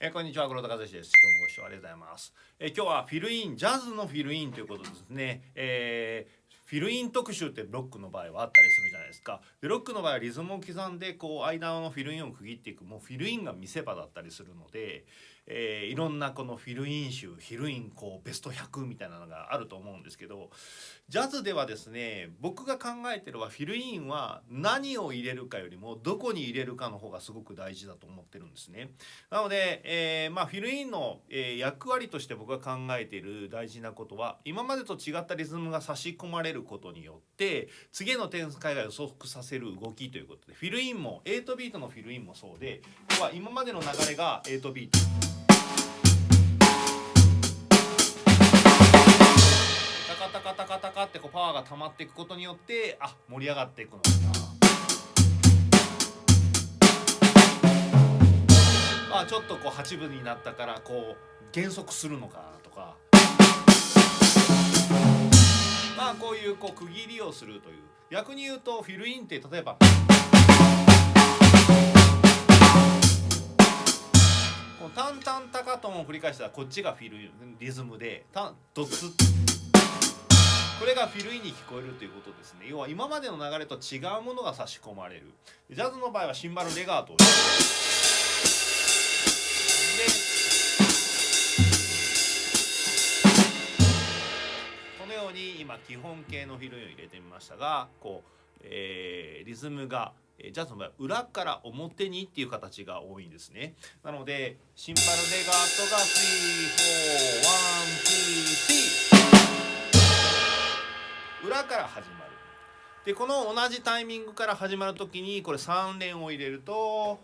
えー、こんにちは黒田和志です。今日もご視聴ありがとうございます、えー、今日はフィルインジャズのフィルインということですね、えーフィルイン特集ってロックの場合はあったりするじゃないですか。でロックの場合はリズムを刻んでこう間のフィルインを区切っていく。もうフィルインが見せ場だったりするので、えー、いろんなこのフィルイン集フィルインこうベスト100みたいなのがあると思うんですけどジャズではですね僕が考えてるはフィルインは何を入れるかよりもどこに入れるかの方がすごく大事だと思ってるんですね。なので、えー、まあ、フィルインの、え、役割として僕が考えている大事なことは今までと違ったリズムが差し込まれることによって次の展開が予測させる動きということでフィルインも8ビートのフィルインもそうでここは今までの流れが8ビート。カタカタカタカってこうパワーが溜まっていくことによってあ盛り上がっていくのかなあちょっとこう8分になったからこう減速するのかなとかまあこういうこう区切りをするという逆に言うとフィルインって例えばこのタンタンタカトンを繰り返したらこっちがフィルリズムでタンドツッこれがフィルインに聞こえるということですね。要は今までの流れと違うものが差し込まれる。ジャズの場合はシンバルレガートを。でこのように今基本形のフィルインを入れてみましたがこう、えー、リズムがジャズの場合は裏から表にっていう形が多いんですね。なのでシンバルレガートが34123裏から始まる。でこの同じタイミングから始まる時にこれ3連を入れると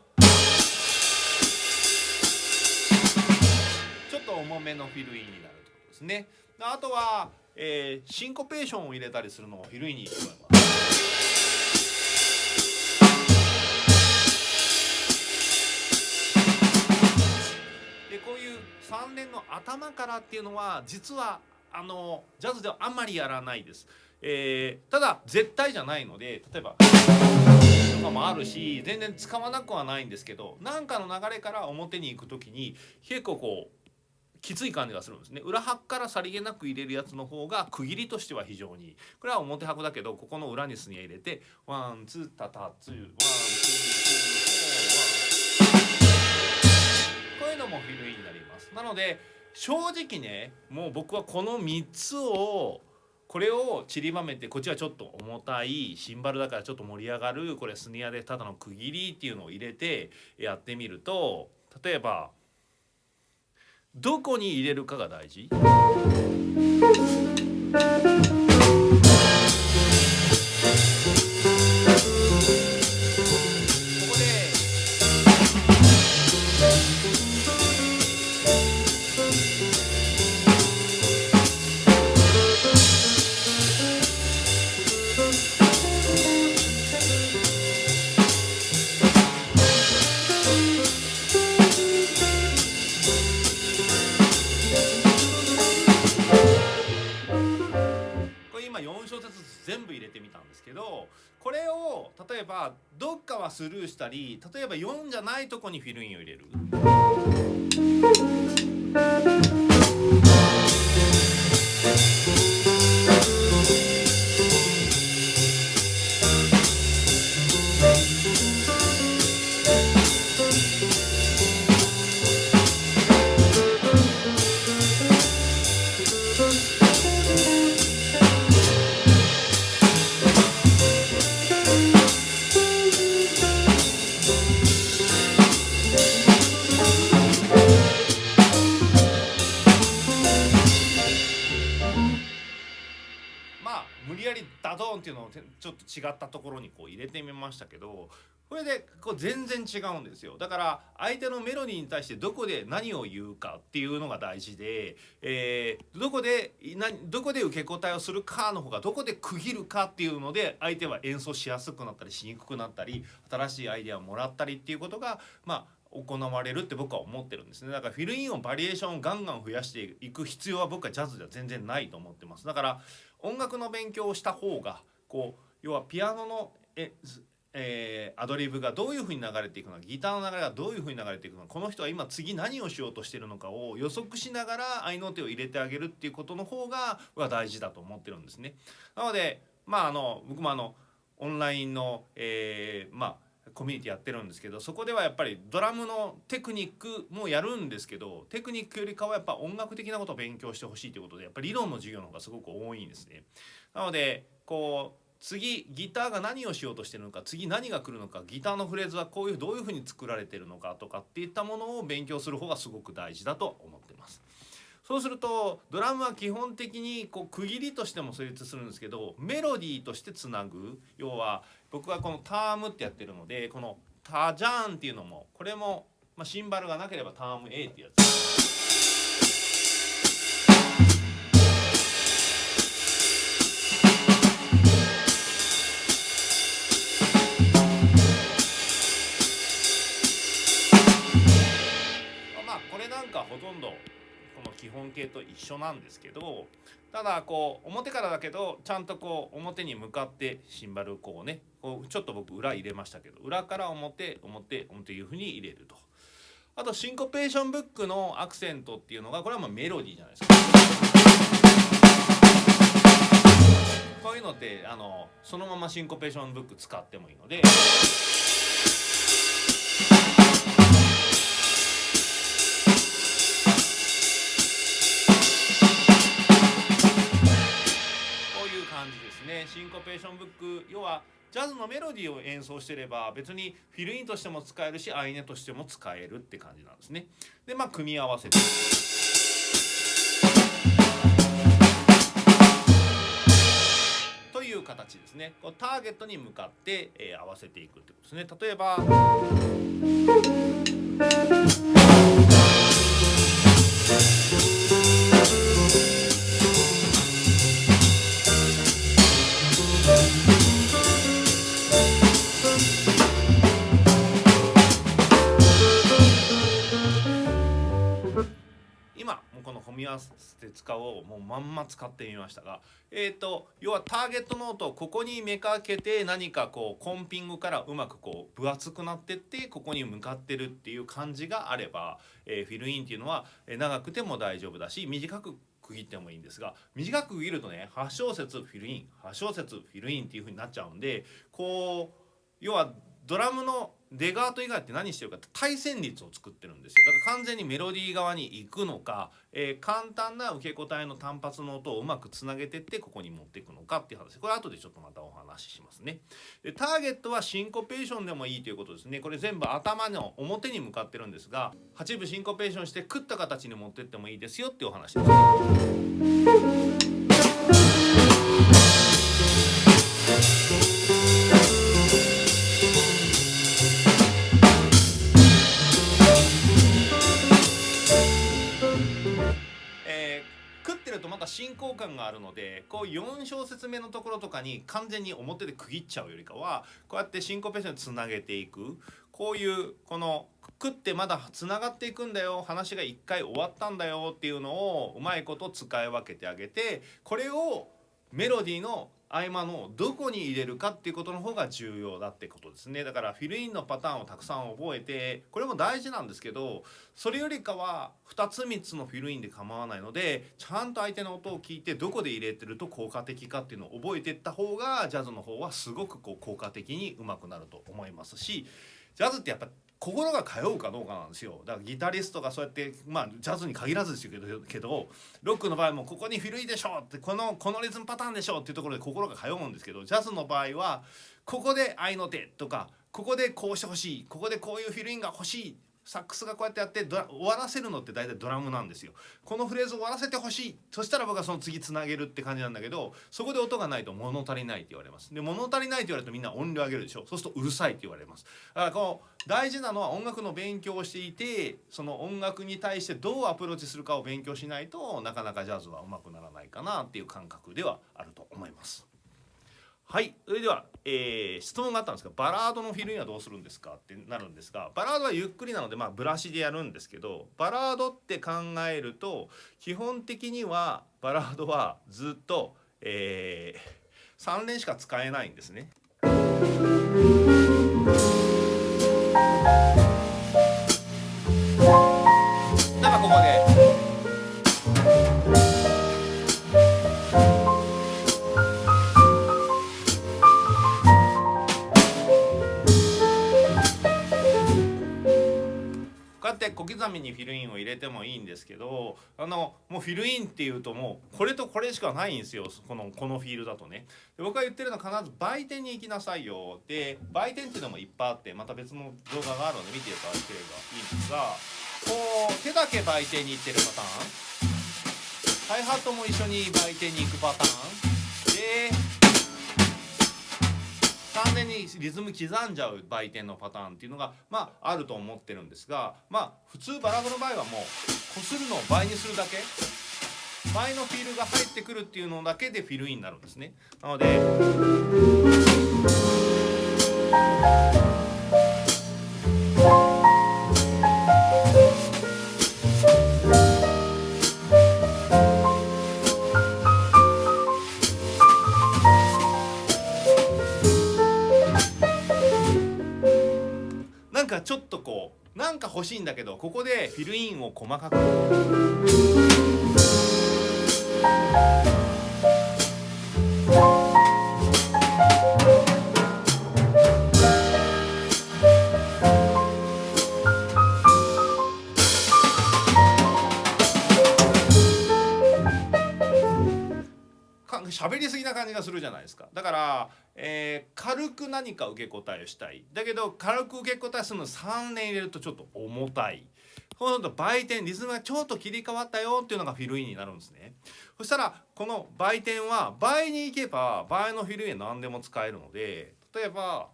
ちょっと重めのフィルインになるということですね。あとは、えー、シンコペーションを入れたりするのもフィルインに聞こえますでこういう3連の頭からっていうのは実はあのジャズではあんまりやらないです。えー、ただ絶対じゃないので例えばとかもあるし全然使わなくはないんですけど何かの流れから表に行く時に結構こうきつい感じがするんですね。裏拍からさりげなく入れるやつの方が区切りとしては非常にこれは表拍だけどここの裏にスニア入れてワンツータタツーワンツーツーワンこういうのもフィルインになります。なので正直ねもう僕はこの3つをこれを散りばめてこっちはちょっと重たいシンバルだからちょっと盛り上がるこれスニアでただの区切りっていうのを入れてやってみると例えばどこに入れるかが大事？り例えば4じゃないとこにフィルインを入れる。違ったところにこう入れてみましたけどこれでこう全然違うんですよ。だから相手のメロディーに対してどこで何を言うかっていうのが大事で、えー、どこでどこで受け答えをするかの方がどこで区切るかっていうので相手は演奏しやすくなったりしにくくなったり新しいアイデアをもらったりっていうことがまあ行われるって僕は思ってるんですね。だからフィルインをバリエーションをガンガン増やしていく必要は僕はジャズでは全然ないと思ってます。だから音楽の勉強をした方がこう要はピアノのええー、アドリブがどういうふうに流れていくのかギターの流れがどういうふうに流れていくのかこの人は今次何をしようとしてるのかを予測しながら合いの手を入れてあげるっていうことの方がは大事だと思ってるんですね。なのでまああの僕もあのオンラインの、えー、まあコミュニティやってるんですけどそこではやっぱりドラムのテクニックもやるんですけどテクニックよりかはやっぱ音楽的なことを勉強してほしいということでやっぱり理論の授業の方がすごく多いんですね。なのでこう次ギターが何をしようとしてるのか次何が来るのかギターのフレーズはこういうどういうふうに作られてるのかとかっていったものを勉強する方がすごく大事だと思ってます。そうするとドラムは基本的にこう区切りとしても成立するんですけどメロディーとしてつなぐ要は僕はこのタームってやってるのでこの「タジャーン」っていうのもこれも、ま、シンバルがなければターム A ってやついうやつ。形と一緒なんですけどただこう表からだけどちゃんとこう表に向かってシンバルこうねこうちょっと僕裏入れましたけど裏から表表表いうふうに入れると。あとシンコペーションブックのアクセントっていうのがこれはもうメロディーじゃないですか。こういうのってあのそのままシンコペーションブック使ってもいいので。シンコペーションブック要はジャズのメロディーを演奏してれば別にフィルインとしても使えるしアイネとしても使えるって感じなんですね。でまあ組み合わせて。という形ですね。こうターゲットに向かって、えー、合わせていくってことですね。例えば。使おうもうまんま使ってみましたが、えーと、要はターゲットノートをここにめかけて何かこうコンピングからうまくこう分厚くなってってここに向かってるっていう感じがあれば、えー、フィルインっていうのは長くても大丈夫だし短く区切ってもいいんですが短く区切るとね8小節フィルイン8小節フィルインっていう風になっちゃうんでこう要はドラムの出川と以外って何してるかって対旋律を作ってるんですよ。だから完全にメロディー側に行くのか、えー、簡単な受け答えの単発の音をうまくつなげてってここに持っていくのかっていう話。これ後でちょっとまたお話ししますね。でターゲットはシンコペーションでもいいということですね。これ全部頭の表に向かってるんですが8部シンコペーションして食った形に持ってってもいいですよっていうお話です感があるのでこう4小節目のところとかに完全に表で区切っちゃうよりかはこうやってシンコペーションにつなげていく。こういうこのくってまだつながっていくんだよ。話が一回終わったんだよっていうのをうまいこと使い分けてあげてこれをメロディーの合間のどこに入れるかっていうことの方が重要だってことですね。だからフィルインのパターンをたくさん覚えてこれも大事なんですけどそれよりかは2つ3つのフィルインで構わないのでちゃんと相手の音を聞いてどこで入れてると効果的かっていうのを覚えていった方がジャズの方はすごくこう効果的にうまくなると思いますしジャズってやっぱ心が通うかどうかなんですよ。だからギタリストがそうやってまあジャズに限らずですけどけどロックの場合もここに古いでしょってこのこのリズムパターンでしょっていうところで心が通うんですけどジャズの場合はここで愛の手とかここでこうしてほしいここでこういうフィルインが欲しいサックスがこうやってやって終わらせるのって大体ドラムなんですよ。このフレーズを終わらせてほしい。そしたら僕はその次つなげるって感じなんだけどそこで音がないと物足りないって言われます。で物足りないって言われるとみんな音量上げるでしょ。そうするとうるさいって言われます。だからこの大事なのは音楽の勉強をしていてその音楽に対してどうアプローチするかを勉強しないとなかなかジャズはうまくならないかなっていう感覚ではあると思います。はいそれでは、えー、質問があったんですがバラードのフィルインはどうするんですかってなるんですがバラードはゆっくりなのでまあブラシでやるんですけどバラードって考えると基本的にはバラードはずっと、えー、3連しか使えないんですね。刻みにフィルインを入れてもいいんですけどあのもうフィルインっていうともうこれとこれしかないんですよ。このこのフィールだとね。で僕が言ってるのは必ず売店に行きなさいよ。で売店っていうのもいっぱいあってまた別の動画があるので見ていただければいいんですがこう手だけ売店に行ってるパターン。ハイハットも一緒に売店に行くパターン。で完全にリズム刻んじゃう売店のパターンっていうのがまああると思ってるんですがまあ普通バラブの場合はもうこするのを倍にするだけ。倍のフィールが入ってくるっていうのだけでフィルインになるんですね。なのでだけどここでフィルインを細かく。喋りすぎな感じがするじゃないですか。だから、えー軽く何か受け答えをしたい。だけど軽く受け答えするの3連入れるとちょっと重たい。そうすると売店リズムがちょっと切り替わったよっていうのがフィルインになるんですね。そしたらこの売店は倍に行けば倍のフィルインは何でも使えるので例えば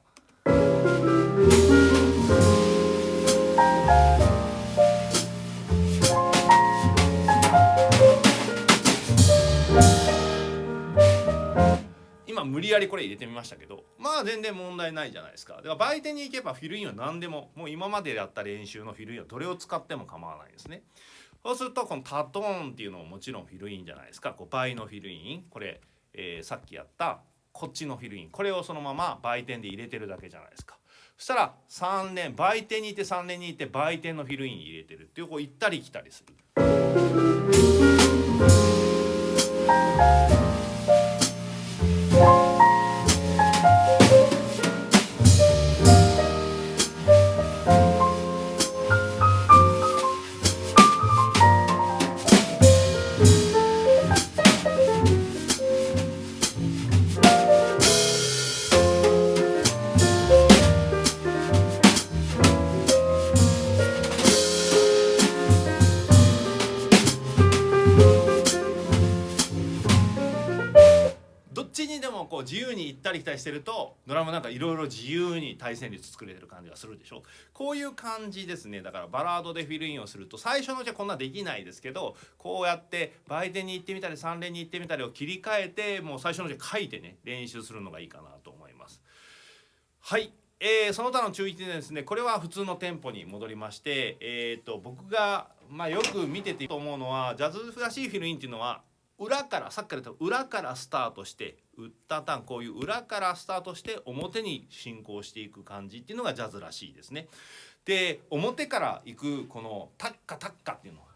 これ入れてみましたけどまあ全然問題ないじゃないですか。だから売店に行けばフィルインは何でももう今までやった練習のフィルインはどれを使っても構わないですね。そうするとこのタトーンっていうのももちろんフィルインじゃないですか。こう倍のフィルイン。これ、えーさっきやったこっちのフィルイン。これをそのまま売店で入れてるだけじゃないですか。そしたら3連売店にいて3連にいて売店のフィルイン入れてるっていうこう行ったり来たりする。由に対旋律作れてる感じがするでしょ？こういう感じですね。だからバラードでフィルインをすると最初のうちはこんなできないですけどこうやって売店に行ってみたり3連に行ってみたりを切り替えてもう最初のうちは書いてね練習するのがいいかなと思います。はい。えーその他の注意点ですねこれは普通のテンポに戻りまして、えー、と僕が、まあ、よく見ててと思うのはジャズらしいフィルインっていうのは裏からさっきから言った裏からスタートしてウッタタンこういう裏からスタートして表に進行していく感じっていうのがジャズらしいですね。で表から行くこのタッカタッカっていうのは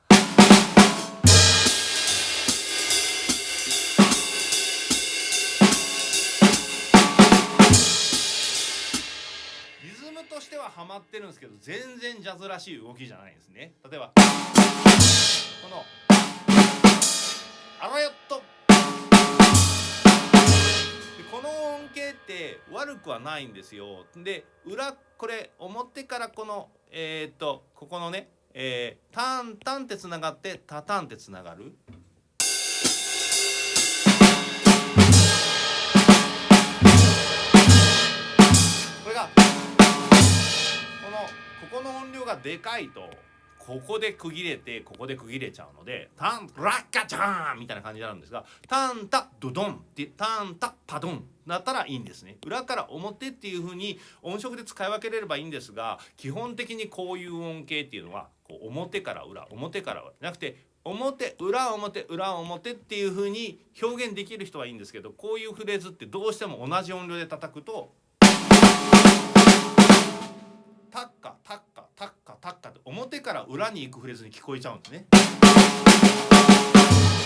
リズムとしてはハマってるんですけど全然ジャズらしい動きじゃないんですね例えばこのあらよっとでこの音形って悪くはないんですよ。で裏これ表からこのえーっとここのね、えータンタンってつながってタタンってつながる。これがこのここの音量がでかいと。ここで区切れてここで区切れちゃうのでタンラッカチャーンみたいな感じになるんですがタンタドドンってタンタパドンだったらいいんですね。裏から表っていう風に音色で使い分けれればいいんですが基本的にこういう音形っていうのはこう表から裏表から裏じゃなくて表裏表裏表っていう風に表現できる人はいいんですけどこういうフレーズってどうしても同じ音量で叩くとから裏に行くフレーズに聞こえちゃうんですね。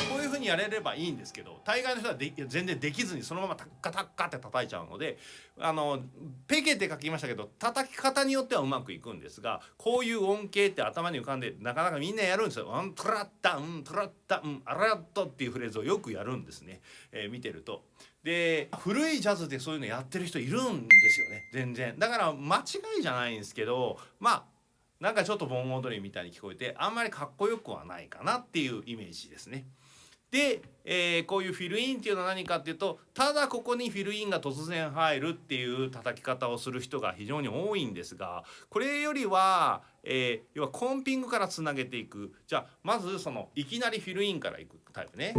こういう風にやれればいいんですけど大概の人はで全然できずにそのままタッカタッカって叩いちゃうのであのペケって書きましたけど叩き方によってはうまくいくんですがこういう音形って頭に浮かんでなかなかみんなやるんですよ。うんトラッタうんトラッタうんアラットっていうフレーズをよくやるんですね、えー、見てると。で古いジャズでそういうのやってる人いるんですよね全然。だから間違いじゃないんですけどまあなんかちょっと盆踊りみたいに聞こえてあんまりかっこよくはないかなっていうイメージですね。で、えー、こういうフィルインっていうのは何かっていうとただここにフィルインが突然入るっていう叩き方をする人が非常に多いんですがこれよりは、えー、要はコンピングからつなげていくじゃあまずそのいきなりフィルインからいくタイプね。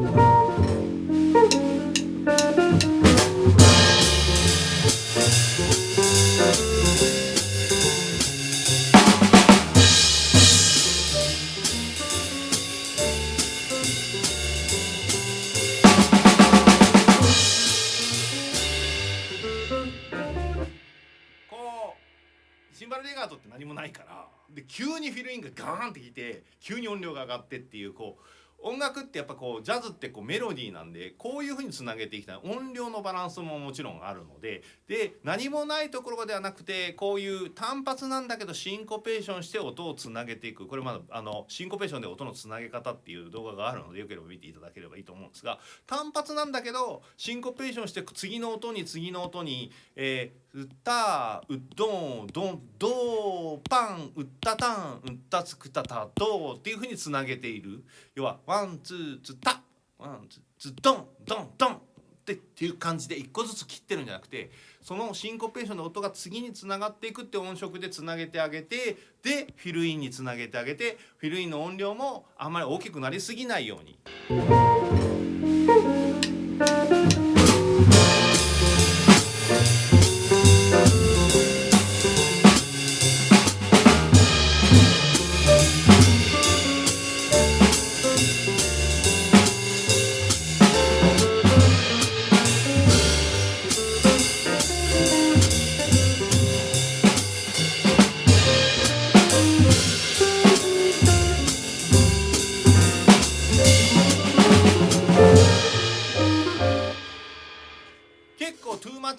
急にフィルインがガーンってきて急に音量が上がってっていうこう音楽ってやっぱこうジャズってこうメロディーなんでこういう風につなげていきたい。音量のバランスももちろんあるのでで何もないところではなくてこういう単発なんだけどシンコペーションして音をつなげていく。これまだあのシンコペーションで音のつなげ方っていう動画があるのでよければ見ていただければいいと思うんですが単発なんだけどシンコペーションして次の音に次の音に、え、うたうどんどんどーパンうったたんうったつくたたどっていう風につなげている要はワンツーツタワンツーツドンドンドンってっていう感じで一個ずつ切ってるんじゃなくてそのシンコペーションの音が次につながっていくって音色でつなげてあげてでフィルインにつなげてあげてフィルインの音量もあんまり大きくなりすぎないように。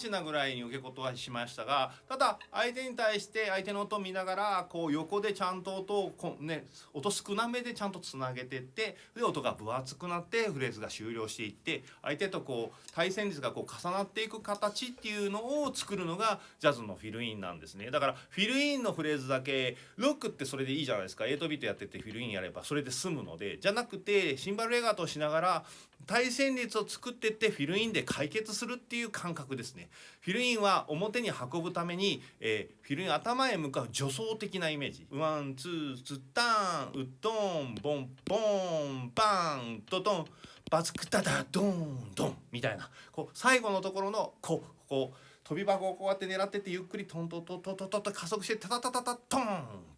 なぐらいに受け答えしましたがただ相手に対して相手の音を見ながらこう横でちゃんと音をこ、ね、音少なめでちゃんとつなげてってで音が分厚くなってフレーズが終了していって相手とこう対戦率がこう重なっていく形っていうのを作るのがジャズのフィルインなんですね。だからフィルインのフレーズだけロックってそれでいいじゃないですか。8ビートやっててフィルインやればそれで済むのでじゃなくてシンバルレガートしながら対旋律を作ってってフィルインで解決するっていう感覚ですね。フィルインは表に運ぶために、えー、フィルイン頭へ向かう助走的なイメージ。ワンツーツッタンウッドンボンボンバンドドンバツクタダドンドンみたいな。こう最後のところのこうこう飛び箱をこうやって狙ってってゆっくりトントントントントントンと加速してタタタタタトン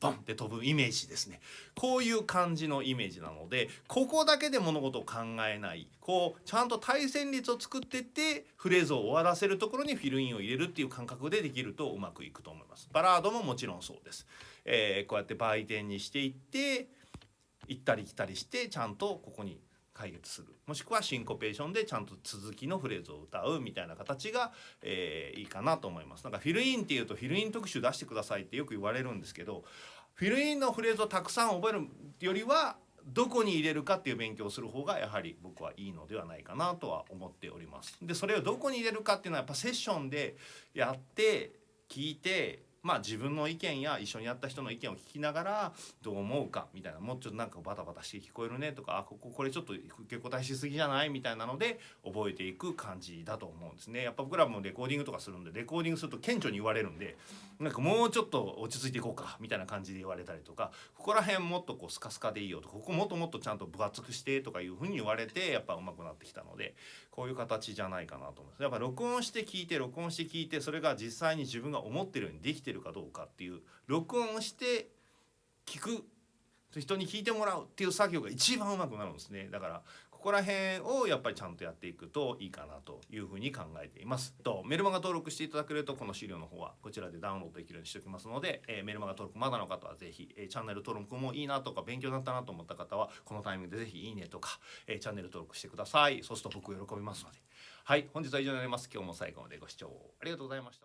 ボンって飛ぶイメージですねこういう感じのイメージなのでここだけで物事を考えないこうちゃんと対旋律を作ってってフレーズを終わらせるところにフィルインを入れるっていう感覚でできるとうまくいくと思いますバラードももちろんそうです、えー、こうやって売店にしていって行ったり来たりしてちゃんとここに解決するもしくはシンコペーションでちゃんと続きのフレーズを歌うみたいな形が、えー、いいかなと思いますなんかフィルインっていうとフィルイン特集出してくださいってよく言われるんですけどフィルインのフレーズをたくさん覚えるよりはどこに入れるかっていう勉強をする方がやはり僕はいいのではないかなとは思っております。でそれをどこに入れるかっていうのはやっぱセッションでやって聞いてまあ自分の意見や一緒にやった人の意見を聞きながらどう思うかみたいなもうちょっとなんかバタバタして聞こえるねとかあこここれちょっと結構大しすぎじゃないみたいなので覚えていく感じだと思うんですね。やっぱ僕らもレコーディングとかするんでレコーディングすると顕著に言われるんでなんかもうちょっと落ち着いていこうかみたいな感じで言われたりとかここら辺もっとこうスカスカでいいよとかここもっともっとちゃんと分厚くしてとかいうふうに言われてやっぱ上手くなってきたのでこういう形じゃないかなと思います。やっぱ録音して聞いて録音して聞いてそれが実際に自分が思ってるようにできてるかどうかっていう録音して聞く人に聞いてもらうっていう作業が一番うまくなるんですね。だからここら辺をやっぱりちゃんとやっていくといいかなというふうに考えています。とメルマガ登録していただけるとこの資料の方はこちらでダウンロードできるようにしておきますので、えー、メルマガ登録まだの方はぜひ、えー、チャンネル登録もいいなとか勉強になったなと思った方はこのタイミングでぜひいいねとか、えー、チャンネル登録してください。そうすると僕喜びますので。はい本日は以上になります。今日も最後までご視聴ありがとうございました。